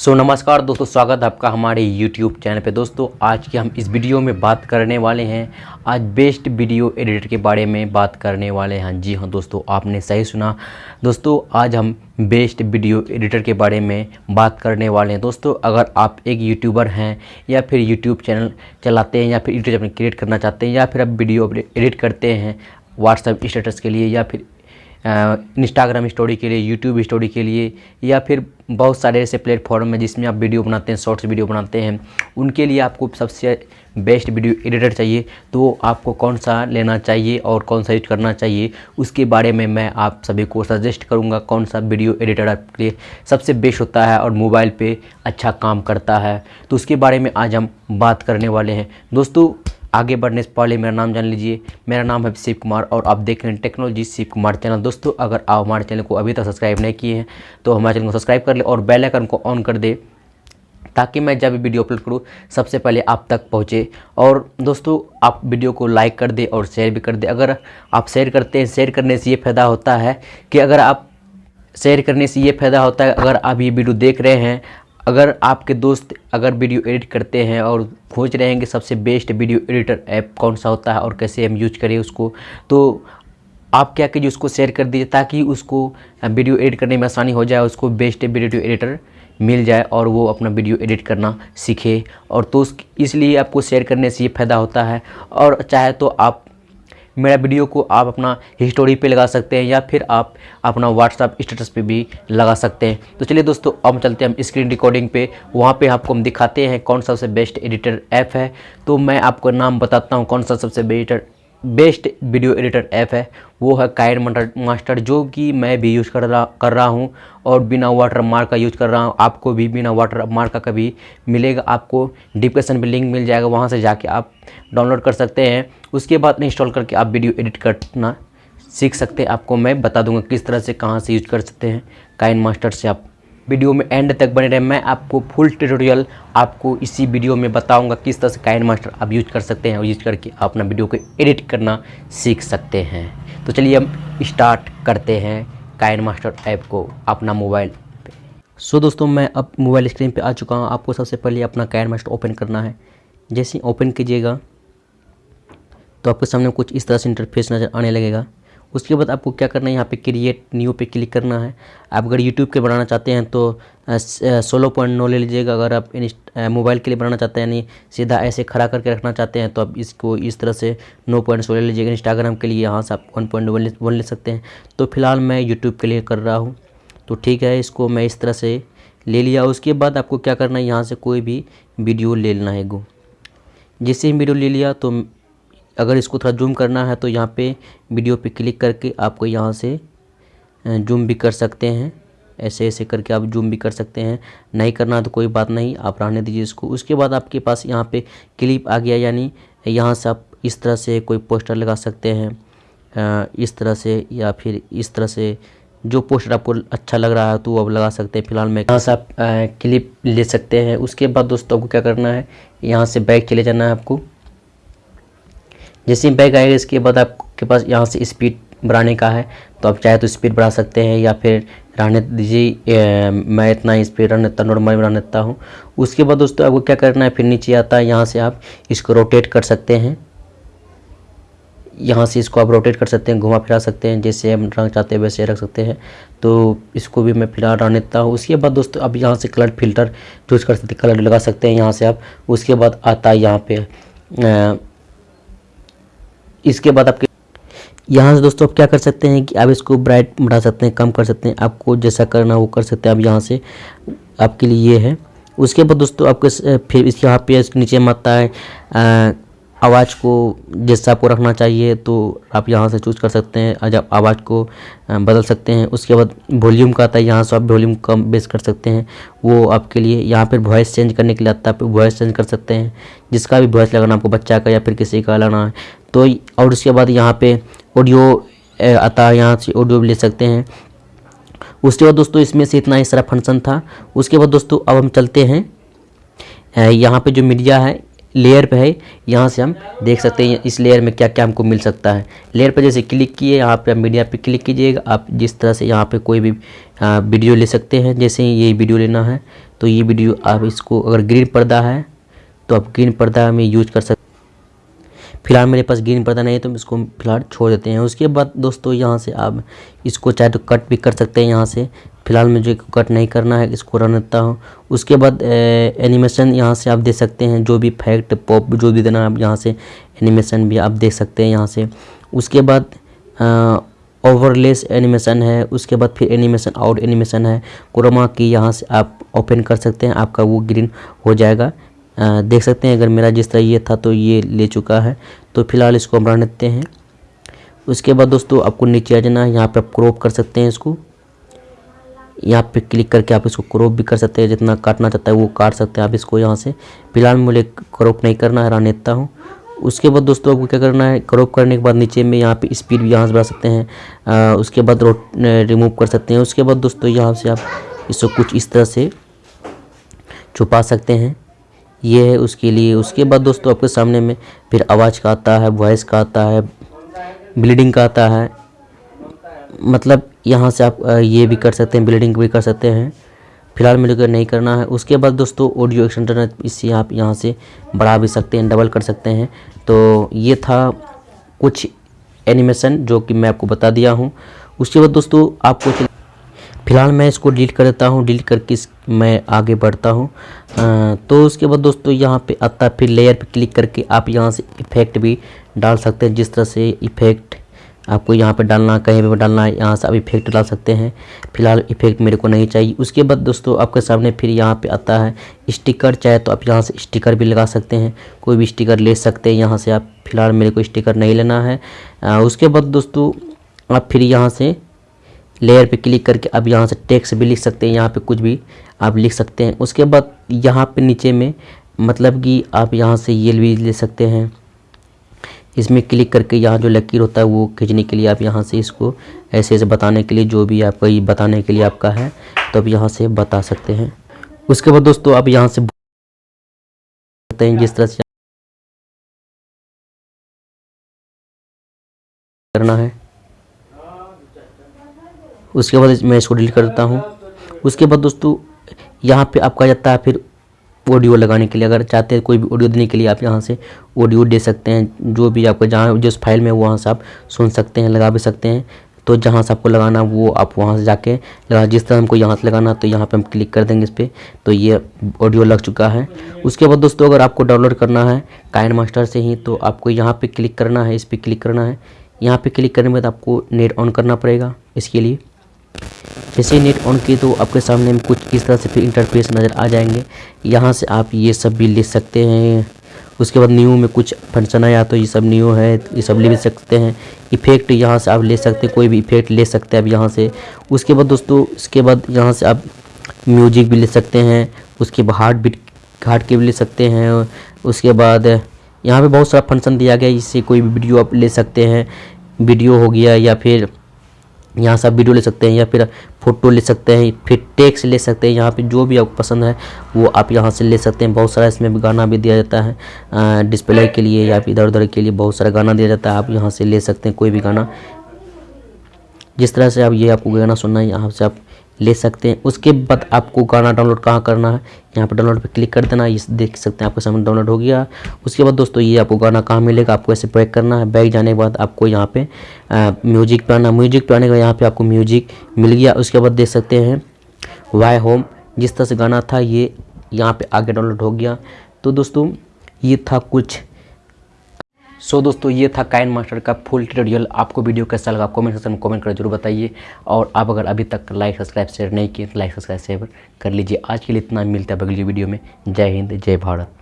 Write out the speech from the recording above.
सो so, नमस्कार दोस्तों स्वागत है आपका हमारे YouTube चैनल पे। दोस्तों आज के हम इस वीडियो में बात करने वाले हैं। आज बेस्ट वीडियो एडिटर के बारे में बात करने वाले हैं। जी हाँ दोस्तों आपने सही सुना। दोस्तों आज हम बेस्ट वीडियो एडिटर के बारे में बात करने वाले हैं। दोस्तों अगर आप एक यूट्यूबर हैं या फिर यूट्यूब चैनल चलाते हैं या फिर यूट्यूब चैनल क्रिएट करना चाहते हैं या फिर आप वीडियो एडिट करते हैं व्हाट्सएप स्टेटस के लिए या फिर इंस्टाग्राम स्टोरी के लिए यूट्यूब स्टोरी के लिए, या फिर बहुत सारे ऐसे प्लेटफॉर्म हैं जिसमें आप वीडियो बनाते हैं शॉर्ट्स वीडियो बनाते हैं। उनके लिए आपको सबसे बेस्ट वीडियो एडिटर चाहिए। तो आपको कौन सा लेना चाहिए और कौन सा यूज़ करना चाहिए, उसके बारे में मैं आप सभी को सजेस्ट करूँगा कौन सा वीडियो एडिटर आपके लिए सबसे बेस्ट होता है और मोबाइल पे अच्छा काम करता है। तो उसके बारे में आज हम बात करने वाले हैं। दोस्तों आगे बढ़ने से पहले मेरा नाम जान लीजिए। मेरा नाम है शिव कुमार और आप देख रहे हैं टेक्नोलॉजी शिव कुमार चैनल। दोस्तों, अगर आप हमारे चैनल को अभी तक सब्सक्राइब नहीं किए हैं तो हमारे चैनल को सब्सक्राइब कर ले और बेल आइकन को ऑन कर दे, ताकि मैं जब भी वीडियो अपलोड करूँ, सबसे पहले आप तक पहुँचे। और दोस्तों, आप वीडियो को लाइक कर दे और शेयर भी कर दे। अगर आप शेयर करते हैं, शेयर करने से ये फ़ायदा होता है कि अगर आप शेयर करने से ये फ़ायदा होता है, अगर आप ये वीडियो देख रहे हैं अगर आपके दोस्त अगर वीडियो एडिट करते हैं और खोज रहे हैं कि सबसे बेस्ट वीडियो एडिटर ऐप कौन सा होता है और कैसे हम यूज़ करें उसको तो आप क्या कीजिए उसको शेयर कर दीजिए ताकि उसको वीडियो एडिट करने में आसानी हो जाए, उसको बेस्ट वीडियो एडिटर मिल जाए और वो अपना वीडियो एडिट करना सीखे। और तो इसलिए आपको शेयर करने से ये फ़ायदा होता है। और चाहे तो आप मेरा वीडियो को आप अपना हिस्टोरी पे लगा सकते हैं या फिर आप अपना व्हाट्सअप स्टेटस पे भी लगा सकते हैं। तो चलिए दोस्तों, अब चलते हैं हम स्क्रीन रिकॉर्डिंग पे। वहाँ पे आपको हम दिखाते हैं कौन सा सबसे बेस्ट एडिटर ऐप है। तो मैं आपको नाम बताता हूँ कौन सा सबसे better best video editor app है, वो है कायर मास्टर जो कि मैं भी यूज़ कर रहा कर रहा हूँ और बिना वाटर मार्क का यूज़ कर रहा हूँ। आपको भी बिना वाटर मार्क का कभी मिलेगा, आपको डिस्क्रिप्शन में लिंक मिल जाएगा, वहाँ से जाके आप डाउनलोड कर सकते हैं। उसके बाद इंस्टॉल करके आप वीडियो एडिट करना सीख सकते हैं। आपको मैं बता दूँगा किस तरह से कहाँ से यूज़ कर सकते हैं। काइन मास्टर से आप वीडियो में एंड तक बने रहे। मैं आपको फुल ट्यूटोरियल आपको इसी वीडियो में बताऊँगा किस तरह से काइन मास्टर आप यूज़ कर सकते हैं और यूज़ करके अपना वीडियो को एडिट करना सीख सकते हैं। तो चलिए हम स्टार्ट करते हैं काइन मास्टर ऐप को अपना मोबाइल पे। सो so, दोस्तों मैं अब मोबाइल स्क्रीन पे आ चुका हूँ। आपको सबसे पहले अपना काइन मास्टर ओपन करना है। जैसे ही ओपन कीजिएगा तो आपके सामने कुछ इस तरह से इंटरफेस नज़र आने लगेगा। उसके बाद आपको क्या करना है? यहाँ पे क्रिएट न्यू पे क्लिक करना है। आप अगर यूट्यूब के बनाना चाहते हैं तो सोलह पॉइंट नौ ले लीजिएगा। अगर आप मोबाइल के लिए बनाना चाहते हैं, यानी सीधा ऐसे खड़ा करके रखना चाहते हैं तो आप इसको इस तरह से नौ पॉइंट सोलह लीजिएगा। इंस्टाग्राम के लिए यहाँ से आप वन पॉइंट वन वन ले सकते हैं। तो फ़िलहाल मैं यूट्यूब के लिए कर रहा हूँ। तो ठीक है, इसको मैं इस तरह से ले लिया। उसके बाद आपको क्या करना है? यहाँ से कोई भी वीडियो ले लेना है गो जिससे वीडियो ले लिया तो अगर इसको थोड़ा जूम करना है तो यहाँ पे वीडियो पे क्लिक करके आपको यहाँ से जूम भी कर सकते हैं। ऐसे ऐसे करके आप जूम भी कर सकते हैं। नहीं करना तो कोई बात नहीं, आप रहने दीजिए इसको। उसके बाद आपके पास यहाँ पे क्लिप आ गया, यानी यहाँ से आप इस तरह से कोई पोस्टर लगा सकते हैं। इस तरह से या फिर इस तरह से जो पोस्टर आपको अच्छा लग रहा है तो वो आप लगा सकते हैं फ़िलहाल मैं। यहाँ से आप क्लिप ले सकते हैं। उसके बाद दोस्तों आपको क्या करना है, यहाँ से बैग चले जाना है आपको। जैसे बैग आएगा, इसके बाद आपके पास यहाँ से स्पीड बढ़ाने का है तो आप चाहे तो स्पीड बढ़ा सकते हैं या फिर रहने दीजिए मैं इतना स्पीड रहने देता नॉर्मल बना देता हूँ। उसके बाद दोस्तों आपको क्या करना है, फिर नीचे आता है, यहाँ से आप इसको रोटेट कर सकते हैं। यहाँ से इसको आप रोटेट कर सकते हैं, घुमा फिरा सकते हैं, जैसे हम रंग चाहते हैं वैसे रख सकते हैं। तो इसको भी मैं फ़िलहाल रहने देता हूँ। उसके बाद दोस्तों अब यहाँ से कलर फ़िल्टर चूज़ कर सकते कलर लगा सकते हैं यहाँ से आप। उसके बाद आता है यहाँ पे इसके बाद आपके यहाँ से दोस्तों आप क्या कर सकते हैं कि आप इसको ब्राइट बढ़ा सकते हैं, कम कर सकते हैं। आपको जैसा करना वो कर सकते हैं। आप यहाँ से आपके लिए ये है। उसके बाद दोस्तों आपके फिर इसके यहाँ पे इसके नीचे में आता है आवाज़ को जैसा आपको रखना चाहिए तो आप यहाँ से चूज़ कर सकते हैं। जब आवाज़ को बदल सकते हैं। उसके बाद वॉल्यूम का आता है। यहाँ से आप वॉल्यूम कम बेस कर सकते हैं। वो आपके लिए, यहाँ पर वॉइस चेंज करने के लिए आता है। आप वॉइस चेंज कर सकते हैं। जिसका भी वॉइस लगाना आपको बच्चा का या फिर किसी का लगाना है। तो और उसके बाद यहाँ पे ऑडियो आता है, यहाँ से ऑडियो भी ले सकते हैं। उसके बाद दोस्तों, इसमें से इतना ही सारा फ़ंक्शन था। उसके बाद दोस्तों, अब हम चलते हैं। यहाँ पे जो मीडिया है लेयर पे है, यहाँ से हम देख सकते हैं, इस लेयर में क्या क्या हमको मिल सकता है। लेयर पर जैसे क्लिक किए, यहाँ पे मीडिया पे क्लिक कीजिएगा। आप जिस तरह से यहाँ पे कोई भी वीडियो ले सकते हैं। जैसे ये वीडियो लेना है तो ये वीडियो आप इसको अगर ग्रीन पर्दा है तो आप ग्रीन पर्दा में यूज़ कर सकते फ़िलहाल मेरे पास ग्रीन पर्दा नहीं है तो हम इसको फ़िलहाल छोड़ देते हैं। उसके बाद दोस्तों, यहाँ से आप इसको चाहे तो कट भी कर सकते हैं यहाँ से। फ़िलहाल मुझे कट नहीं करना है, इसको रन देता हूँ। उसके बाद एनिमेशन यहाँ से आप दे सकते हैं, जो भी फैक्ट पॉप जो भी देना है आप यहाँ से एनिमेशन भी आप देख सकते हैं यहाँ से। उसके बाद ओवरलेस एनिमेशन है। उसके बाद फिर एनिमेशन आउट एनिमेशन है। क्रोमा की यहाँ से आप ओपन कर सकते हैं, आपका वो ग्रीन हो जाएगा। देख सकते हैं अगर मेरा जिस तरह ये था तो ये ले चुका है। तो फ़िलहाल इसको हम रन देते हैं। उसके बाद दोस्तों आपको नीचे आ जाना है। यहाँ पर आप क्रॉप कर सकते हैं इसको। यहाँ पे क्लिक करके आप इसको क्रॉप भी कर सकते हैं। जितना काटना चाहता है वो काट सकते हैं आप इसको यहाँ से। फ़िलहाल मुझे क्रॉप नहीं करना है रहने देता हूँ। उसके बाद दोस्तों आपको क्या करना है? क्रॉप करने के बाद नीचे में यहाँ पे स्पीड भी यहाँ से बढ़ा सकते हैं। आ, उसके बाद रोट रिमूव कर सकते हैं। उसके बाद दोस्तों यहाँ से आप इसको कुछ इस तरह से छुपा सकते हैं। ये है उसके लिए। उसके बाद दोस्तों आपके सामने में फिर आवाज़ का आता है वॉइस का आता है ब्लीडिंग का आता है। मतलब यहाँ से आप ये भी कर सकते हैं ब्लीडिंग भी कर सकते हैं। फ़िलहाल मेरे को नहीं करना है। उसके बाद दोस्तों ऑडियो एक्सटेंडर इससे आप यहाँ से बढ़ा भी सकते हैं डबल कर सकते हैं। तो ये था कुछ एनिमेशन जो कि मैं आपको बता दिया हूँ। उसके बाद दोस्तों आपको फ़िलहाल मैं इसको डिलीट कर देता हूँ। डिलीट करके इस मैं आगे बढ़ता हूँ। तो उसके बाद दोस्तों यहाँ पे आता है, फिर लेयर पे क्लिक करके आप यहाँ से इफ़ेक्ट भी डाल सकते हैं, जिस तरह से इफ़ेक्ट आपको यहाँ पे डालना, कहीं पे डालना है, यहाँ से आप इफ़ेक्ट डाल सकते हैं। फ़िलहाल इफ़ेक्ट मेरे को नहीं चाहिए। उसके बाद दोस्तों आपके सामने फिर यहाँ पे आता है स्टिकर चाहे तो आप यहाँ से स्टिकर भी लगा सकते हैं, कोई भी स्टिकर ले सकते हैं, यहाँ से आप फ़िलहाल मेरे को स्टिकर नहीं लेना है। उसके बाद दोस्तों आप फिर यहाँ से लेयर पे क्लिक करके अब यहाँ से टेक्स्ट भी लिख सकते हैं, यहाँ पे कुछ भी आप लिख सकते हैं। उसके बाद यहाँ पे नीचे में मतलब कि आप यहाँ से ये भी ले सकते हैं। इसमें क्लिक करके यहाँ जो लकीर होता है वो खींचने के लिए आप यहाँ से इसको ऐसे ऐसे बताने के लिए जो भी आपका ये बताने के लिए आपका है तो आप यहाँ से बता सकते हैं। उसके बाद दोस्तों आप यहाँ से हैं जिस तरह से करना है। उसके बाद मैं इसको डिलीट कर देता हूँ। उसके बाद दोस्तों यहाँ पे आपका जाता है फिर ऑडियो लगाने के लिए। अगर चाहते हैं कोई भी ऑडियो देने के लिए आप यहाँ से ऑडियो दे सकते हैं। जो भी आपको जहाँ, जिस फ़ाइल में वहाँ से आप सुन सकते हैं, लगा भी सकते हैं। तो जहाँ से आपको लगाना, वो आप वहाँ से जाके लगा, जिस तरह हमको यहाँ से लगाना तो यहाँ पे हम क्लिक कर देंगे इस पर तो ये ऑडियो लग चुका है। उसके बाद दोस्तों, अगर आपको डाउनलोड करना है काइन मास्टर से ही तो आपको यहाँ पे क्लिक करना है, इस पर क्लिक करना है। यहाँ पे क्लिक करने के बाद आपको नेट ऑन करना पड़ेगा इसके लिए। जैसे नेट ऑन किए तो आपके सामने में कुछ इस तरह से फिर इंटरफेस नज़र आ जाएँगे। यहाँ से आप ये सब भी ले सकते हैं। उसके बाद न्यू में कुछ फ़ंक्शन आया तो ये सब न्यू है, ये सब ले भी सकते हैं। इफ़ेक्ट यहाँ से आप ले सकते हैं, कोई भी इफ़ेक्ट ले सकते हैं अब यहाँ से। उसके बाद दोस्तों, उसके बाद यहाँ से आप म्यूज़िक भी ले सकते हैं। उसके बाद हार्ट बीट हार्ट के भी ले सकते हैं। उसके बाद यहाँ पे बहुत सारा फ़ंक्शन दिया गया इससे कोई भी वीडियो आप ले सकते हैं। वीडियो हो गया या फिर यहाँ से आप वीडियो ले सकते हैं या फिर फ़ोटो ले सकते हैं, फिर टेक्स ले सकते हैं, यहाँ पे जो भी आपको पसंद है, वो आप यहाँ से ले सकते हैं। बहुत सारा इसमें भी गाना भी दिया जाता है डिस्प्ले के लिए या फिर इधर उधर के लिए बहुत सारा गाना दिया जाता है, आप यहाँ से ले सकते हैं कोई भी गाना। जिस तरह से आप ये आपको गाना सुनना है, यहाँ से आप ले सकते हैं। उसके बाद आपको गाना डाउनलोड कहाँ करना है? यहाँ पर डाउनलोड पे क्लिक कर देना, ये देख सकते हैं आपके सामने डाउनलोड हो गया। उसके बाद दोस्तों, ये आपको गाना कहाँ मिलेगा, आपको ऐसे बैक करना है। बैक जाने के बाद आपको यहाँ पे म्यूज़िक पे आना। म्यूज़िक पे आने के बाद यहाँ पे आपको म्यूज़िक मिल गया। उसके बाद देख सकते हैं वाई होम जिस तरह से गाना था, ये यहाँ पर आगे डाउनलोड हो गया। तो दोस्तों, ये था कुछ सो so, दोस्तों ये था काइन मास्टर का फुल ट्यूटोरियल आपको वीडियो कैसा लगा कमेंट सेक्शन में कमेंट कर ज़रूर बताइए। और आप अगर अभी तक लाइक सब्सक्राइब शेयर नहीं किए तो लाइक सब्सक्राइब शेयर कर लीजिए। आज के लिए इतना मिलता है अगली वीडियो में। जय हिंद जय भारत।